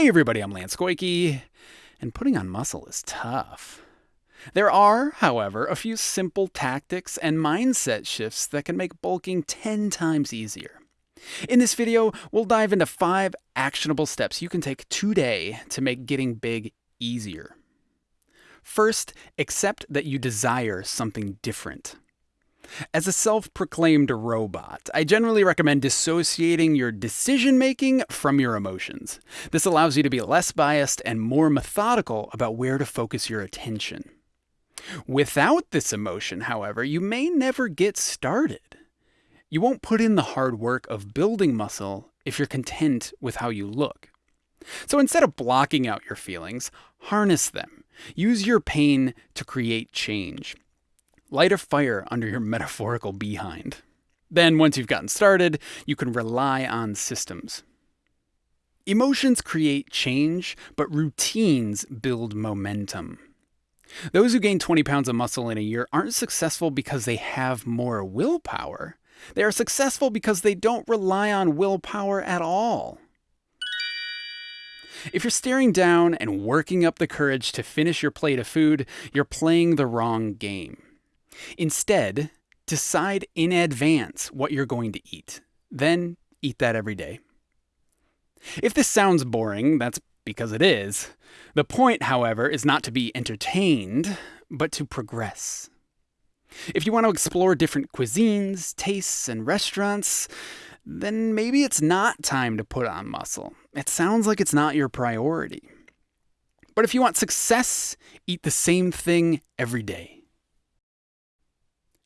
Hey everybody, I'm Lance Goyke, and putting on muscle is tough. There are, however, a few simple tactics and mindset shifts that can make bulking 10 times easier. In this video, we'll dive into five actionable steps you can take today to make getting big easier. First, accept that you desire something different. As a self proclaimed robot, I generally recommend dissociating your decision making from your emotions. This allows you to be less biased and more methodical about where to focus your attention. Without this emotion, however, you may never get started. You won't put in the hard work of building muscle if you're content with how you look. So instead of blocking out your feelings, harness them. Use your pain to create change. Light a fire under your metaphorical behind. Then, once you've gotten started, you can rely on systems. Emotions create change, but routines build momentum. Those who gain 20 pounds of muscle in a year aren't successful because they have more willpower. They are successful because they don't rely on willpower at all. If you're staring down and working up the courage to finish your plate of food, you're playing the wrong game. Instead, decide in advance what you're going to eat. Then eat that every day. If this sounds boring, that's because it is. The point, however, is not to be entertained, but to progress. If you want to explore different cuisines, tastes, and restaurants, then maybe it's not time to put on muscle. It sounds like it's not your priority. But if you want success, eat the same thing every day.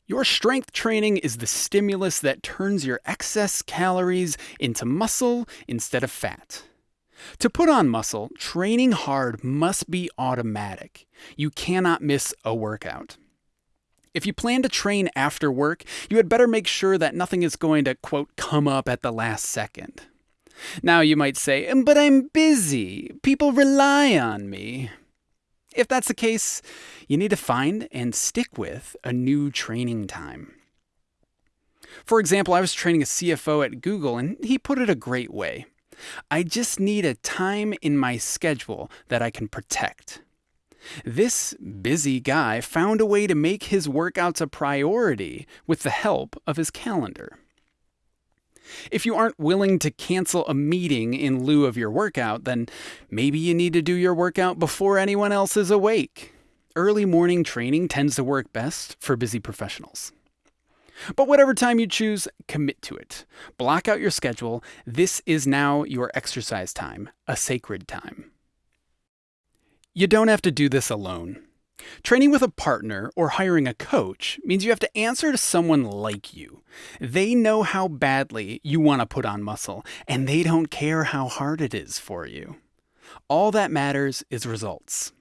Your strength training is the stimulus that turns your excess calories into muscle instead of fat. To put on muscle, training hard must be automatic. You cannot miss a workout. If you plan to train after work, you had better make sure that nothing is going to, quote, come up at the last second. Now you might say, but I'm busy. People rely on me. If that's the case, you need to find and stick with a new training time. For example, I was training a CFO at Google, and he put it a great way. I just need a time in my schedule that I can protect. This busy guy found a way to make his workouts a priority with the help of his calendar. If you aren't willing to cancel a meeting in lieu of your workout, then maybe you need to do your workout before anyone else is awake. Early morning training tends to work best for busy professionals. But whatever time you choose, commit to it. Block out your schedule. This is now your exercise time, a sacred time. You don't have to do this alone. Training with a partner or hiring a coach means you have to answer to someone like you. They know how badly you want to put on muscle, and they don't care how hard it is for you. All that matters is results.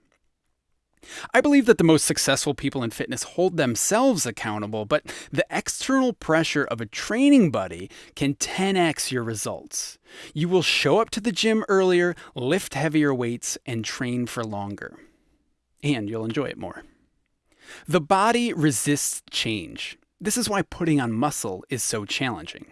I believe that the most successful people in fitness hold themselves accountable, but the external pressure of a training buddy can 10x your results. You will show up to the gym earlier, lift heavier weights, and train for longer and you'll enjoy it more. The body resists change. This is why putting on muscle is so challenging.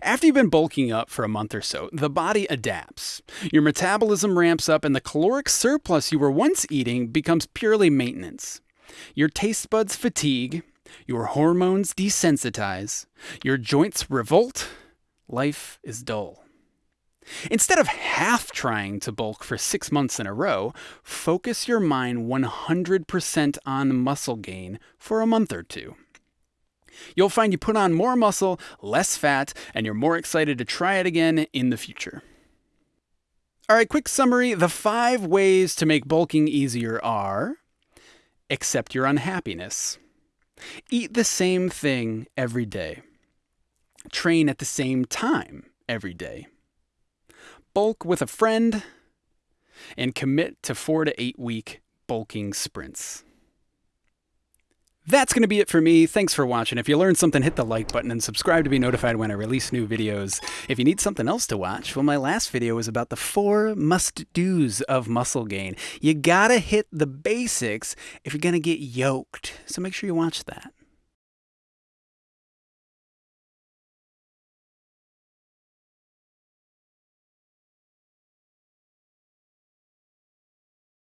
After you've been bulking up for a month or so, the body adapts. Your metabolism ramps up, and the caloric surplus you were once eating becomes purely maintenance. Your taste buds fatigue, your hormones desensitize, your joints revolt, life is dull. Instead of half trying to bulk for six months in a row, focus your mind 100% on muscle gain for a month or two. You'll find you put on more muscle, less fat, and you're more excited to try it again in the future. All right, quick summary. The five ways to make bulking easier are accept your unhappiness, eat the same thing every day, train at the same time every day bulk with a friend, and commit to four to eight week bulking sprints. That's going to be it for me. Thanks for watching. If you learned something, hit the like button and subscribe to be notified when I release new videos. If you need something else to watch, well, my last video was about the four must-dos of muscle gain. You gotta hit the basics if you're gonna get yoked. So make sure you watch that.